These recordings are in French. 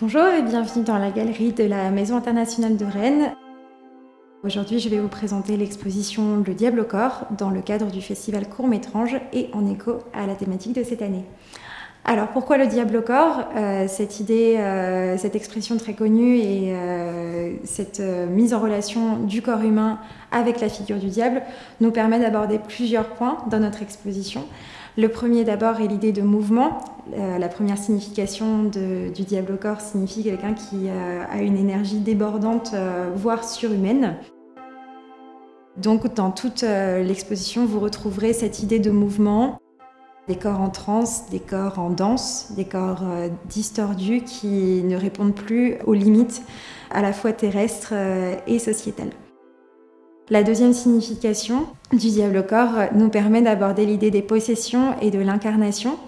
Bonjour et bienvenue dans la galerie de la Maison internationale de Rennes. Aujourd'hui, je vais vous présenter l'exposition Le Diable au corps dans le cadre du festival Court-Métrange et en écho à la thématique de cette année. Alors pourquoi le diable au corps? Euh, Cette idée, euh, cette expression très connue et euh, cette mise en relation du corps humain avec la figure du diable nous permet d'aborder plusieurs points dans notre exposition. Le premier d'abord est l'idée de mouvement. la première signification du diable au corps signifie quelqu'un qui a une énergie débordante, voire surhumaine. Donc dans toute l'exposition, vous retrouverez cette idée de mouvement des corps en transe, des corps en danse, des corps euh, distordus qui ne répondent plus aux limites à la fois terrestres euh, et sociétales. La deuxième signification du diable corps nous permet d'aborder l'idée des possessions et de l'incarnation.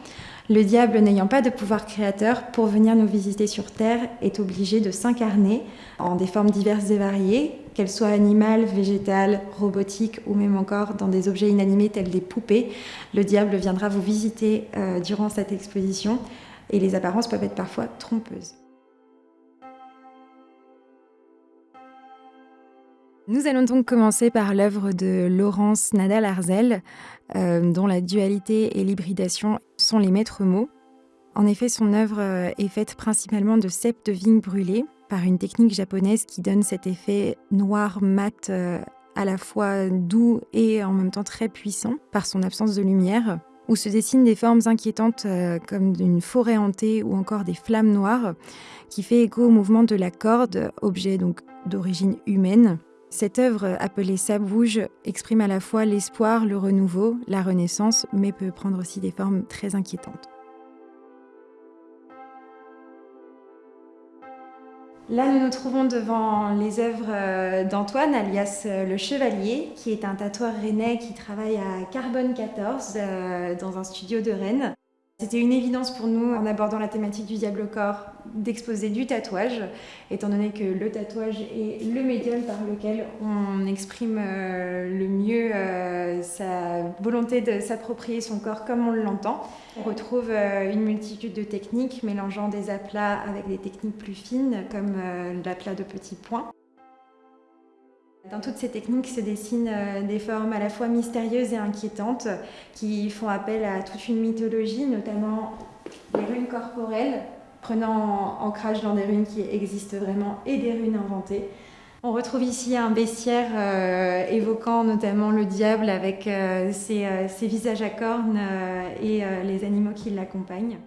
Le diable n'ayant pas de pouvoir créateur pour venir nous visiter sur Terre est obligé de s'incarner en des formes diverses et variées, qu'elles soient animales, végétales, robotiques ou même encore dans des objets inanimés tels des poupées. Le diable viendra vous visiter euh, durant cette exposition et les apparences peuvent être parfois trompeuses. Nous allons donc commencer par l'œuvre de Laurence Nadal-Arzel, euh, dont la dualité et l'hybridation sont les maîtres mots. En effet, son œuvre euh, est faite principalement de cèpes de vigne brûlées, par une technique japonaise qui donne cet effet noir mat euh, à la fois doux et en même temps très puissant par son absence de lumière, où se dessinent des formes inquiétantes comme une forêt hantée ou encore des flammes noires, qui fait écho au mouvement de la corde, objet donc d'origine humaine. Cette œuvre, appelée Sabouge, exprime à la fois l'espoir, le renouveau, la renaissance, mais peut prendre aussi des formes très inquiétantes. Là, nous nous trouvons devant les œuvres euh, d'Antoine, alias euh, Le Chevalier, qui est un tatoueur rennais qui travaille à Carbone 14 euh, dans un studio de Rennes. C'était une évidence pour nous, en abordant la thématique du diable corps, d'exposer du tatouage, étant donné que le tatouage est le médium par lequel on exprime euh, le mieux euh, sa volonté de s'approprier son corps comme on l'entend. On retrouve euh, une multitude de techniques mélangeant des aplats avec des techniques plus fines, comme l'aplat de petits points. Dans toutes ces techniques se dessinent euh, des formes à la fois mystérieuses et inquiétantes qui font appel à toute une mythologie, notamment les runes corporelles, prenant ancrage dans des runes qui existent vraiment et des runes inventées. On retrouve ici un bestiaire euh, évoquant notamment le diable avec euh, ses, visages à cornes et les animaux qui l'accompagnent.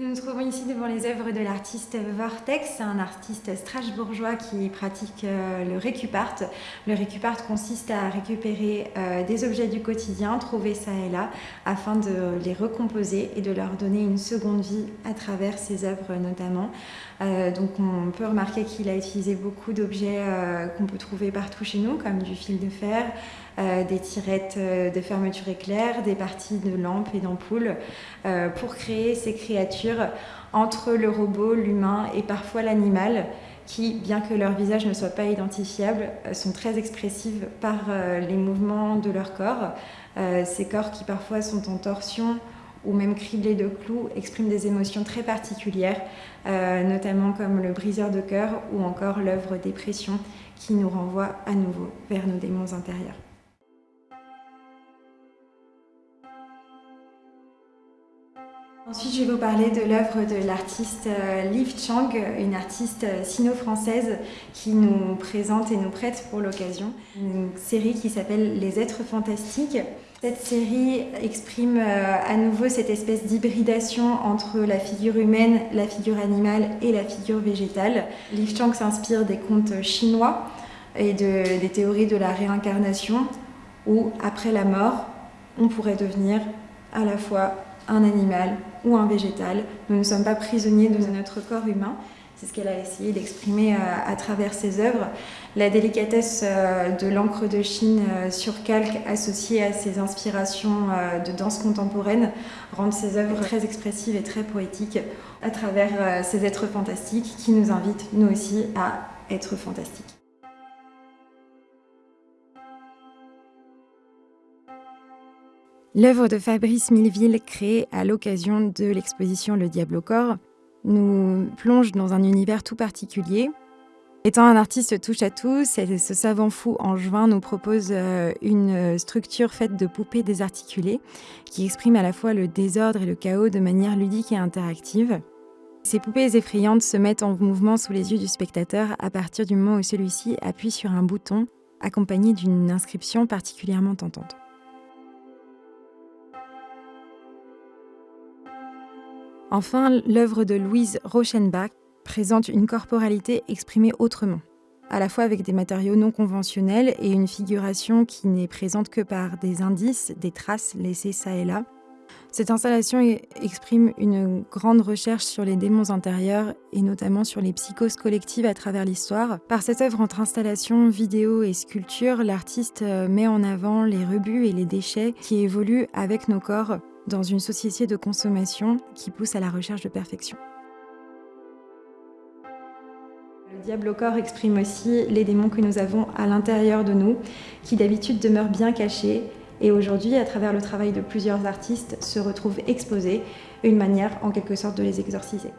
Nous nous trouvons ici devant les œuvres de l'artiste Vortex, un artiste strasbourgeois qui pratique euh, le récupart. Le récupart consiste à récupérer euh, des objets du quotidien, trouvés ça et là, afin de les recomposer et de leur donner une seconde vie à travers ses œuvres notamment. Euh, donc on peut remarquer qu'il a utilisé beaucoup d'objets qu'on peut trouver partout chez nous, comme du fil de fer, des tirettes de fermeture éclair, des parties de lampes et d'ampoules, pour créer ces créatures entre le robot, l'humain et parfois l'animal qui, bien que leur visage ne soit pas identifiable, euh, sont très expressives par euh, les mouvements de leur corps. Euh, ces corps qui parfois sont en torsion ou même criblés de clous expriment des émotions très particulières, notamment comme le briseur de cœur ou encore l'œuvre Dépression qui nous renvoie à nouveau vers nos démons intérieurs. Ensuite, je vais vous parler de l'œuvre de l'artiste euh, Liv Chang, une artiste euh, sino-française qui nous présente et nous prête pour l'occasion une série qui s'appelle Les êtres fantastiques. Cette série exprime euh, à nouveau cette espèce d'hybridation entre la figure humaine, la figure animale et la figure végétale. Liv Chang s'inspire des contes chinois et de, des théories de la réincarnation où, après la mort, on pourrait devenir à la fois un animal ou un végétal. Nous ne sommes pas prisonniers de notre corps humain. C'est ce qu'elle a essayé d'exprimer euh, à, travers ses œuvres. La délicatesse euh, de l'encre de Chine euh, sur calque associée à ses inspirations de danse contemporaine rendent ses œuvres très expressives et très poétiques à travers ces êtres fantastiques qui nous invitent, nous aussi, à être fantastiques. L'œuvre de Fabrice Milleville, créée à l'occasion de l'exposition Le Diable au corps, nous plonge dans un univers tout particulier. Étant un artiste touche à tout, ce savant fou angevin nous propose euh, une structure faite de poupées désarticulées qui exprime à la fois le désordre et le chaos de manière ludique et interactive. Ces poupées effrayantes se mettent en mouvement sous les yeux du spectateur à partir du moment où celui-ci appuie sur un bouton accompagné d'une inscription particulièrement tentante. Enfin, l'œuvre de Louise Rochenbach présente une corporalité exprimée autrement, à la fois avec des matériaux non conventionnels et une figuration qui n'est présente que par des indices, des traces laissées ça et là. Cette installation exprime une grande recherche sur les démons intérieurs et notamment sur les psychoses collectives à travers l'histoire. Par cette œuvre entre installation, vidéo et sculpture, l'artiste euh, met en avant les rebuts et les déchets qui évoluent avec nos corps dans une société de consommation qui pousse à la recherche de perfection. Le diable au corps exprime aussi les démons que nous avons à l'intérieur de nous, qui d'habitude demeurent bien cachés et aujourd'hui, à travers le travail de plusieurs artistes, se retrouvent exposés, une manière en quelque sorte de les exorciser.